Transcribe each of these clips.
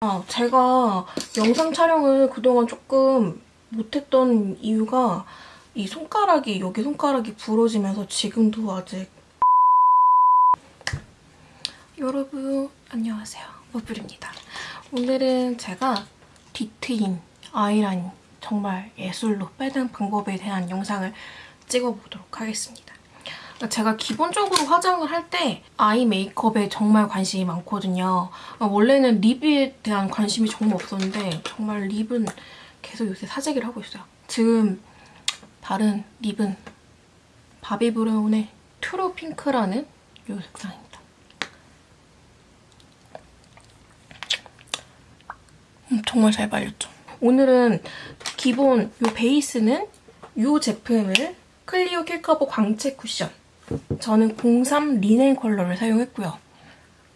아, 제가 영상 촬영을 그동안 조금 못했던 이유가 이 손가락이, 여기 손가락이 부러지면서 지금도 아직 여러분 안녕하세요. 머블입니다. 오늘은 제가 디트인 아이라인 정말 예술로 빼는 방법에 대한 영상을 찍어보도록 하겠습니다. 그러니까 제가 기본적으로 화장을 할 때 아이 메이크업에 정말 관심이 많거든요. 아, 원래는 lip에 대한 관심이 정말 없었는데 정말 lip은 계속 요새 사재기를 하고 있어요. 지금 바른 lip은 바비 브라운의 트루 핑크라는 이 색상입니다. 음, 정말 잘 발렸죠? 오늘은 기본 이 베이스는 이 제품을 클리오 킬커버 광채 쿠션 저는 03 리넨 컬러를 사용했고요.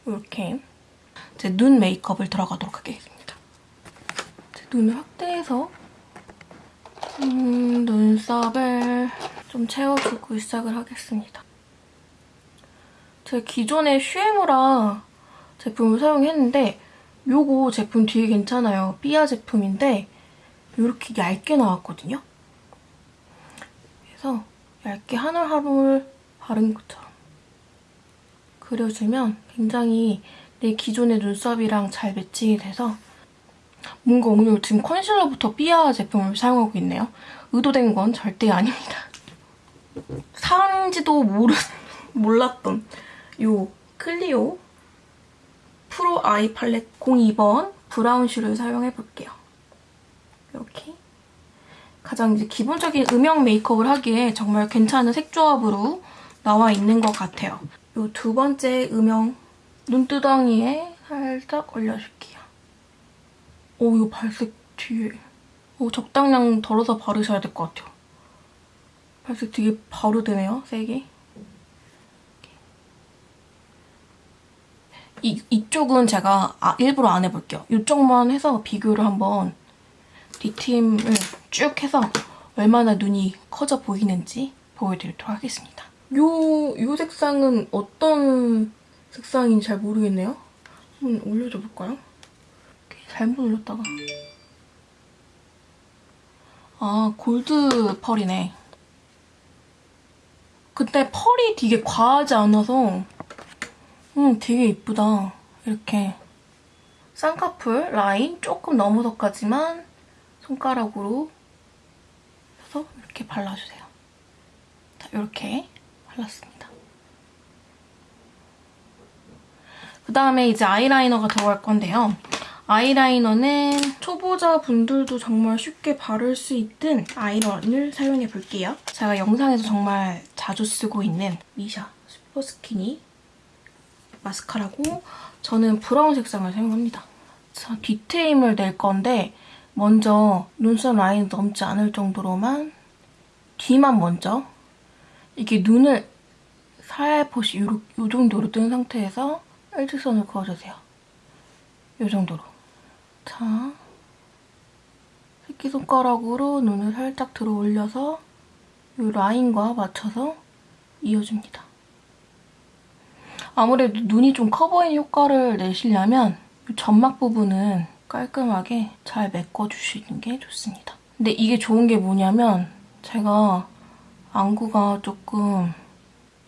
이렇게 제 눈 메이크업을 들어가도록 하겠습니다. 제 눈을 확대해서 음, 눈썹을 좀 채워주고 시작을 하겠습니다. 제가 기존에 슈에무라 제품을 사용했는데 요거 제품 되게 괜찮아요. 삐아 제품인데 이렇게 얇게 나왔거든요. 그래서 얇게 올 바른 것처럼 그려주면 굉장히 내 기존의 눈썹이랑 잘 매칭이 돼서 뭔가 오늘 지금 컨실러부터 삐아 제품을 사용하고 있네요. 의도된 건 절대 아닙니다. 사는지도 모르, 몰랐던 이 클리오 프로 아이 팔레트 02번 브라운 슈를 사용해볼게요. 이렇게 가장 이제 기본적인 음영 메이크업을 하기에 정말 괜찮은 색 조합으로 나와 있는 것 같아요. 이 두 번째 음영 눈두덩이에 살짝 올려줄게요. 오, 이거 발색 뒤에 오, 적당량 덜어서 바르셔야 될 것 같아요. 발색 되게 바로 되네요, 세게. 이, 이쪽은 제가 아, 일부러 안 해볼게요. 이쪽만 해서 비교를 한번 디팀을 쭉 해서 얼마나 눈이 커져 보이는지 보여드리도록 하겠습니다. 요, 요 색상은 어떤 색상인지 잘 모르겠네요. 한번 올려줘 볼까요? 잘못 올렸다가. 아, 골드 펄이네. 근데 펄이 되게 과하지 않아서 음, 되게 이쁘다. 이렇게 쌍꺼풀 라인 조금 너무서까지만 손가락으로 해서 이렇게 발라주세요. 자, 이렇게 발랐습니다. 그 다음에 이제 아이라이너가 들어갈 건데요. 아이라이너는 초보자분들도 정말 쉽게 바를 수 있는 아이라인을 사용해 볼게요. 제가 영상에서 정말 자주 쓰고 있는 미샤 슈퍼스키니 마스카라고 저는 브라운 색상을 사용합니다. 자, 뒤트임을 낼 건데 먼저 눈썹 라인 넘지 않을 정도로만 뒤만 먼저 이게 눈을 살포시 요, 요 정도로 뜬 상태에서 일직선을 그어주세요. 요 정도로. 자, 새끼손가락으로 눈을 살짝 들어 올려서 이 라인과 맞춰서 이어줍니다. 아무래도 눈이 좀 커 보이는 효과를 내시려면 점막 부분은 깔끔하게 잘 메꿔주시는 게 좋습니다. 근데 이게 좋은 게 뭐냐면 제가 안구가 조금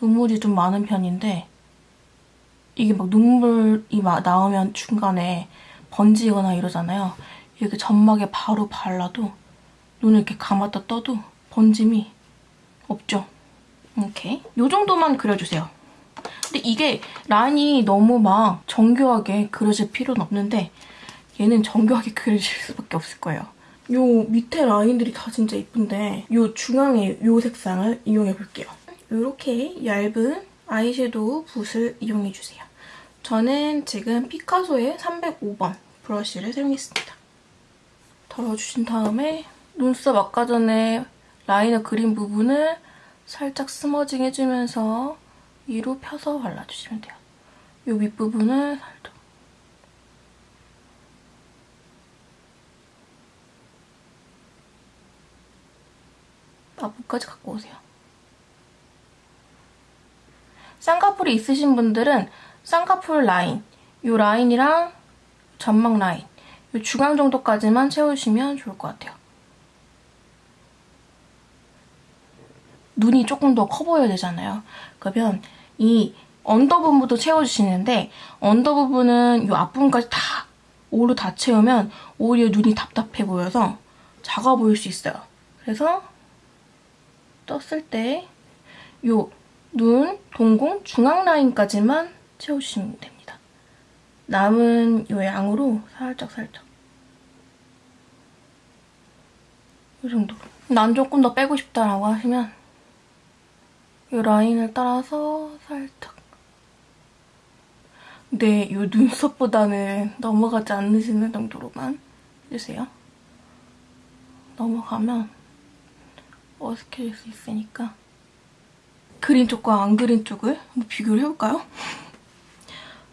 눈물이 좀 많은 편인데 이게 막 눈물이 막 나오면 중간에 번지거나 이러잖아요. 이렇게 점막에 바로 발라도 눈을 이렇게 감았다 떠도 번짐이 없죠. 이렇게 이 정도만 그려주세요. 근데 이게 라인이 너무 막 정교하게 그려질 필요는 없는데 얘는 정교하게 그려질 수밖에 없을 거예요. 요 밑에 라인들이 다 진짜 예쁜데 요 중앙에 요 색상을 이용해볼게요. 이렇게 얇은 아이섀도우 붓을 이용해주세요. 저는 지금 피카소의 305번 브러쉬를 사용했습니다. 덜어주신 다음에 눈썹 아까 전에 라이너 그린 부분을 살짝 스머징 해주면서 위로 펴서 발라주시면 돼요. 이 윗부분을 살짝 앞부까지 갖고 오세요. 쌍꺼풀이 있으신 분들은 쌍꺼풀 라인, 이 라인이랑 점막 라인 이 중앙 정도까지만 채워주시면 좋을 것 같아요. 눈이 조금 더 커 보여야 되잖아요. 그러면 이 under 부분부터 채워주시는데 under 부분은 이 앞부분까지 다 오로 다 채우면 오히려 눈이 답답해 보여서 작아 보일 수 있어요. 그래서 떴을 때이 눈, 동공, 중앙 라인까지만 채워주시면 됩니다. 남은 이 양으로 살짝 살짝 이 정도로 난 조금 더 빼고 싶다라고 하시면 이 라인을 따라서 살짝 근데 이 눈썹보다는 넘어가지 않으시는 정도로만 해주세요. 넘어가면 어색해질 수 있으니까 그린 쪽과 안 그린 쪽을 한번 비교를 해볼까요?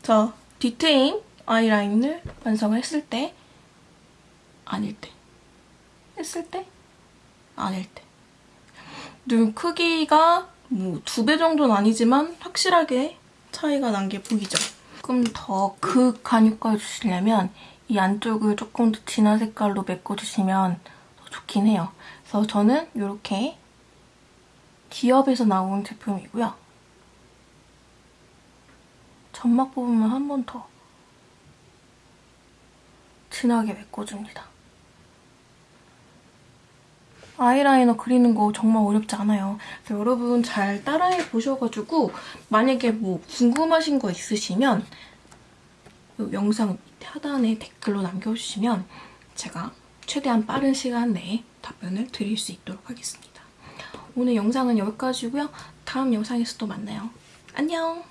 자, 디테인 아이라인을 완성을 했을 때 아닐 때 했을 때 아닐 때 눈 크기가 뭐 두 배 정도는 아니지만 확실하게 차이가 난 게 보이죠? 조금 더 극간육가 주시려면 이 안쪽을 조금 더 진한 색깔로 메꿔주시면 더 좋긴 해요. 그래서 저는 이렇게 기업에서 나온 제품이고요. 점막 부분만 한 번 더 진하게 메꿔줍니다. 아이라이너 그리는 거 정말 어렵지 않아요. 그래서 여러분 잘 따라해 보셔가지고 만약에 뭐 궁금하신 거 있으시면 이 영상 밑에 하단에 댓글로 남겨주시면 제가 최대한 빠른 시간 내에 답변을 드릴 수 있도록 하겠습니다. 오늘 영상은 여기까지고요. 다음 영상에서 또 만나요. 안녕!